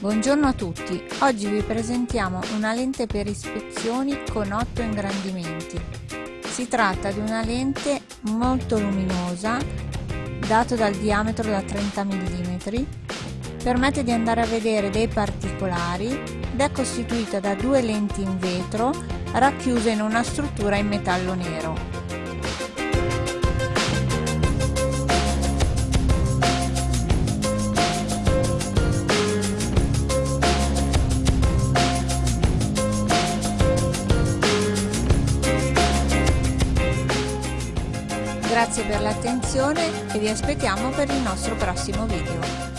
Buongiorno a tutti, oggi vi presentiamo una lente per ispezioni con 8 ingrandimenti. Si tratta di una lente molto luminosa, dato dal diametro da 30 mm, permette di andare a vedere dei particolari ed è costituita da due lenti in vetro racchiuse in una struttura in metallo nero. Grazie per l'attenzione e vi aspettiamo per il nostro prossimo video.